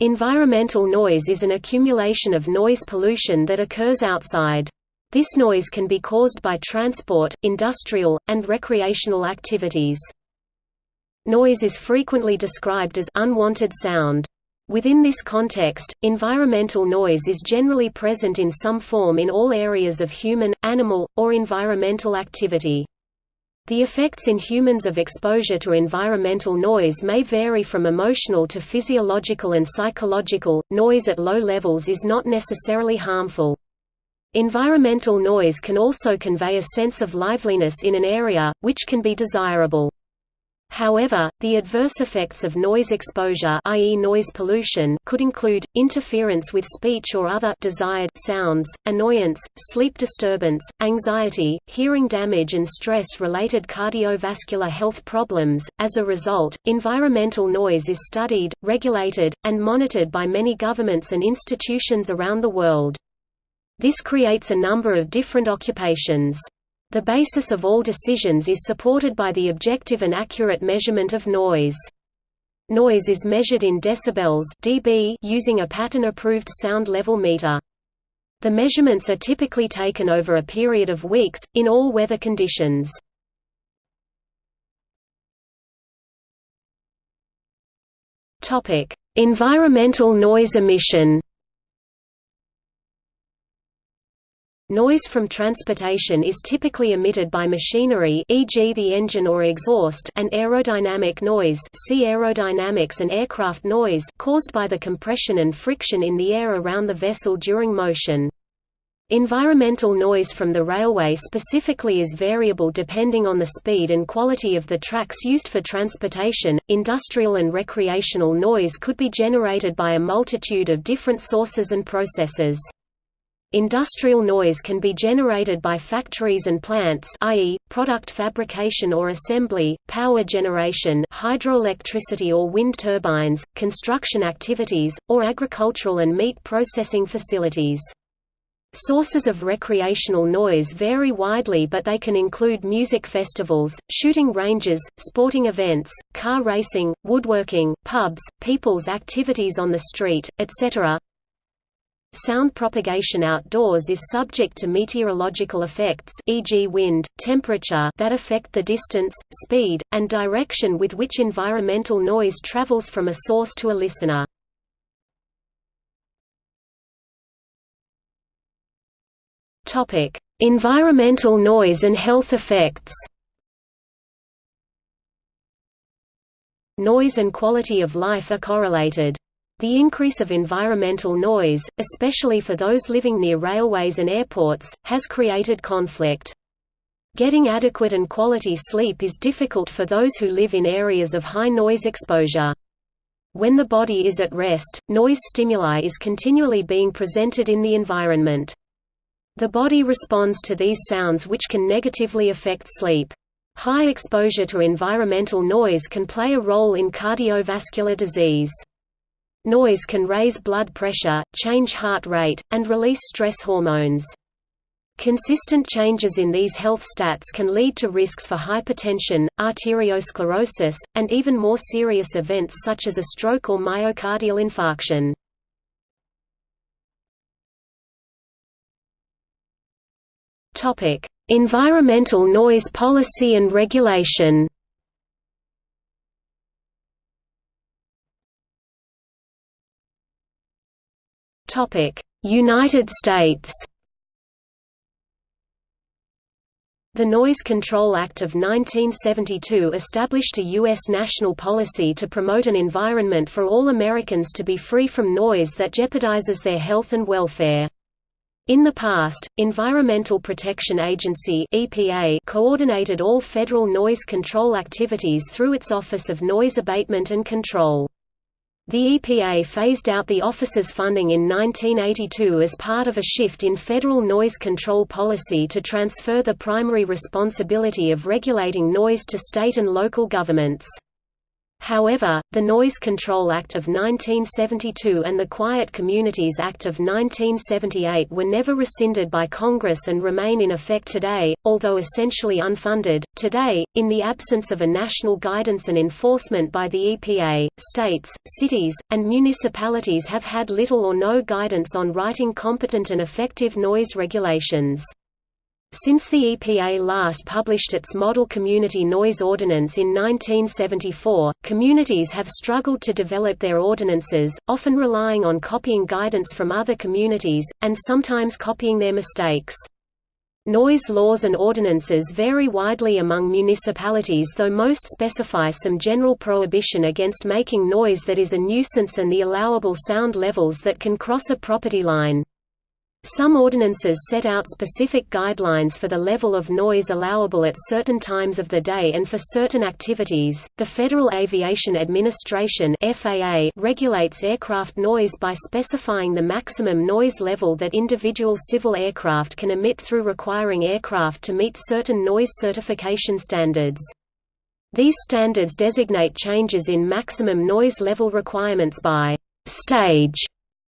Environmental noise is an accumulation of noise pollution that occurs outside. This noise can be caused by transport, industrial, and recreational activities. Noise is frequently described as unwanted sound. Within this context, environmental noise is generally present in some form in all areas of human, animal, or environmental activity. The effects in humans of exposure to environmental noise may vary from emotional to physiological and psychological. Noise at low levels is not necessarily harmful. Environmental noise can also convey a sense of liveliness in an area, which can be desirable. However, the adverse effects of noise exposure i.e. noise pollution could include, interference with speech or other desired sounds, annoyance, sleep disturbance, anxiety, hearing damage and stress-related cardiovascular health problems. As a result, environmental noise is studied, regulated, and monitored by many governments and institutions around the world. This creates a number of different occupations. The basis of all decisions is supported by the objective and accurate measurement of noise. Noise is measured in decibels dB using a pattern-approved sound level meter. The measurements are typically taken over a period of weeks, in all weather conditions. environmental noise emission Noise from transportation is typically emitted by machinery e.g. the engine or exhaust and aerodynamic noise see aerodynamics and aircraft noise caused by the compression and friction in the air around the vessel during motion. Environmental noise from the railway specifically is variable depending on the speed and quality of the tracks used for transportation. Industrial and recreational noise could be generated by a multitude of different sources and processes. Industrial noise can be generated by factories and plants i.e., product fabrication or assembly, power generation hydroelectricity or wind turbines, construction activities, or agricultural and meat processing facilities. Sources of recreational noise vary widely but they can include music festivals, shooting ranges, sporting events, car racing, woodworking, pubs, people's activities on the street, etc. Sound propagation outdoors is subject to meteorological effects e.g. wind, temperature that affect the distance, speed, and direction with which environmental noise travels from a source to a listener. environmental noise and health effects Noise and quality of life are correlated. The increase of environmental noise, especially for those living near railways and airports, has created conflict. Getting adequate and quality sleep is difficult for those who live in areas of high noise exposure. When the body is at rest, noise stimuli is continually being presented in the environment. The body responds to these sounds which can negatively affect sleep. High exposure to environmental noise can play a role in cardiovascular disease. Noise can raise blood pressure, change heart rate, and release stress hormones. Consistent changes in these health stats can lead to risks for hypertension, arteriosclerosis, and even more serious events such as a stroke or myocardial infarction. Environmental noise policy and regulation United States The Noise Control Act of 1972 established a U.S. national policy to promote an environment for all Americans to be free from noise that jeopardizes their health and welfare. In the past, Environmental Protection Agency (EPA) coordinated all federal noise control activities through its Office of Noise Abatement and Control. The EPA phased out the office's funding in 1982 as part of a shift in federal noise control policy to transfer the primary responsibility of regulating noise to state and local governments. However, the Noise Control Act of 1972 and the Quiet Communities Act of 1978 were never rescinded by Congress and remain in effect today, although essentially unfunded. Today, in the absence of a national guidance and enforcement by the EPA, states, cities, and municipalities have had little or no guidance on writing competent and effective noise regulations. Since the EPA last published its Model Community Noise Ordinance in 1974, communities have struggled to develop their ordinances, often relying on copying guidance from other communities, and sometimes copying their mistakes. Noise laws and ordinances vary widely among municipalities though most specify some general prohibition against making noise that is a nuisance and the allowable sound levels that can cross a property line. Some ordinances set out specific guidelines for the level of noise allowable at certain times of the day and for certain activities. The Federal Aviation Administration (FAA) regulates aircraft noise by specifying the maximum noise level that individual civil aircraft can emit through requiring aircraft to meet certain noise certification standards. These standards designate changes in maximum noise level requirements by stage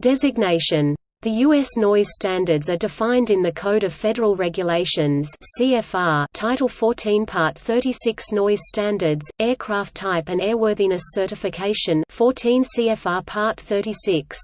designation. The U.S. noise standards are defined in the Code of Federal Regulations CFR Title 14 Part 36 Noise Standards, Aircraft Type and Airworthiness Certification 14 CFR Part 36.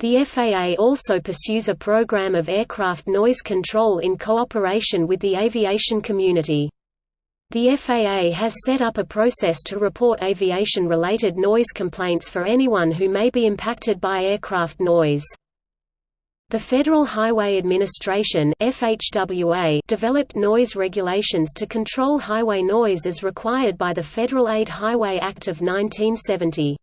The FAA also pursues a program of aircraft noise control in cooperation with the aviation community. The FAA has set up a process to report aviation-related noise complaints for anyone who may be impacted by aircraft noise. The Federal Highway Administration FHWA developed noise regulations to control highway noise as required by the Federal Aid Highway Act of 1970.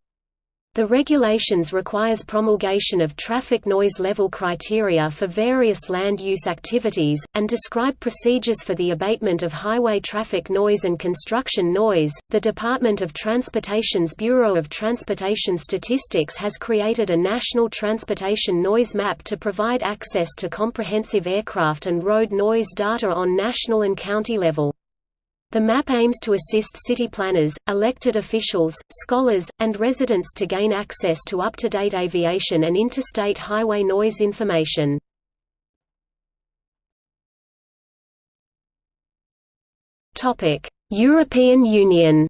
The regulations requires promulgation of traffic noise level criteria for various land use activities, and describe procedures for the abatement of highway traffic noise and construction noise. The Department of Transportation's Bureau of Transportation Statistics has created a national transportation noise map to provide access to comprehensive aircraft and road noise data on national and county level. The map aims to assist city planners, elected officials, scholars, and residents to gain access to up-to-date aviation and interstate highway noise information. European Union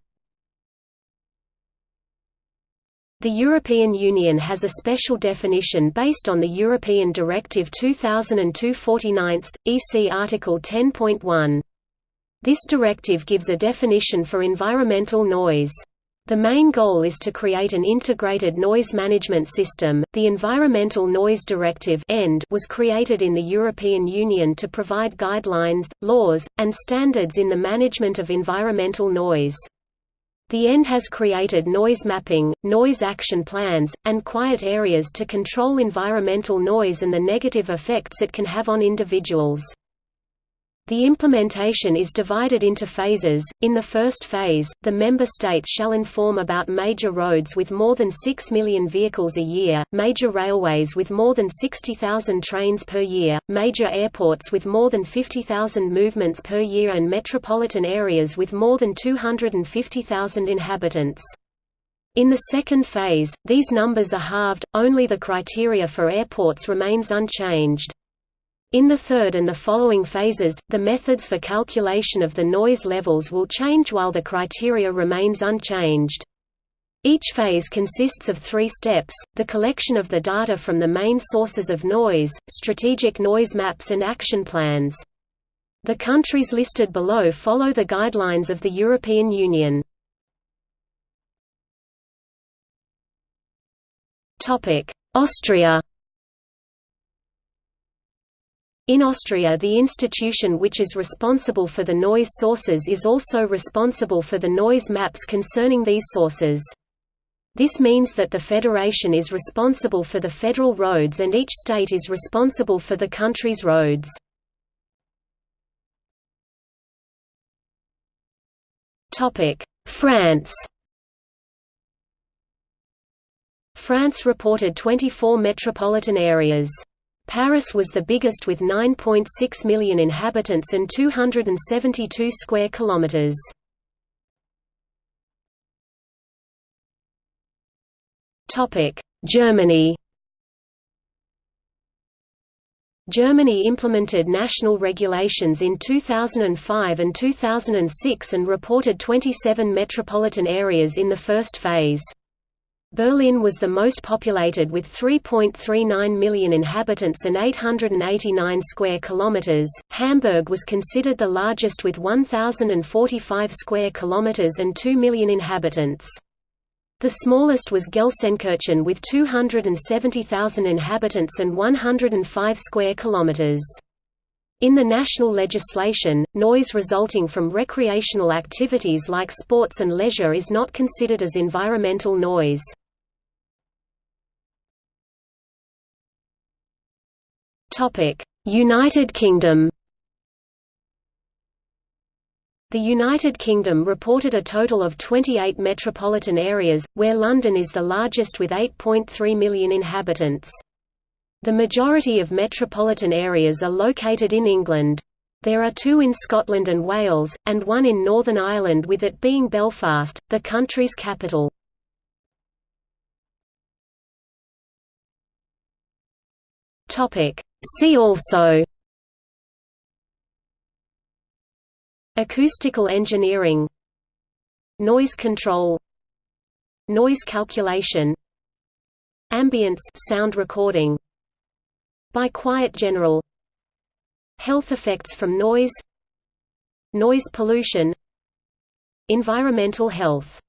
The European Union has a special definition based on the European Directive 2002/49, EC Article 10.1. This directive gives a definition for environmental noise. The main goal is to create an integrated noise management system. The Environmental Noise Directive (END) was created in the European Union to provide guidelines, laws, and standards in the management of environmental noise. The END has created noise mapping, noise action plans, and quiet areas to control environmental noise and the negative effects it can have on individuals. The implementation is divided into phases. In the first phase, the member states shall inform about major roads with more than 6 million vehicles a year, major railways with more than 60,000 trains per year, major airports with more than 50,000 movements per year and metropolitan areas with more than 250,000 inhabitants. In the second phase, these numbers are halved, only the criteria for airports remains unchanged. In the third and the following phases, the methods for calculation of the noise levels will change while the criteria remains unchanged. Each phase consists of three steps, the collection of the data from the main sources of noise, strategic noise maps and action plans. The countries listed below follow the guidelines of the European Union. Austria in Austria the institution which is responsible for the noise sources is also responsible for the noise maps concerning these sources. This means that the federation is responsible for the federal roads and each state is responsible for the country's roads. France France reported 24 metropolitan areas. Paris was the biggest with 9.6 million inhabitants and 272 square kilometers. Topic: Germany Germany implemented national regulations in 2005 and 2006 and reported 27 metropolitan areas in the first phase. Berlin was the most populated with 3.39 million inhabitants and 889 square kilometers. Hamburg was considered the largest with 1045 square kilometers and 2 million inhabitants. The smallest was Gelsenkirchen with 270,000 inhabitants and 105 square kilometers. In the national legislation, noise resulting from recreational activities like sports and leisure is not considered as environmental noise. United Kingdom the United Kingdom reported a total of 28 metropolitan areas, where London is the largest with 8.3 million inhabitants. The majority of metropolitan areas are located in England. There are two in Scotland and Wales, and one in Northern Ireland with it being Belfast, the country's capital. See also Acoustical engineering Noise control Noise calculation Ambience sound recording Buy Quiet general Health effects from noise Noise pollution Environmental health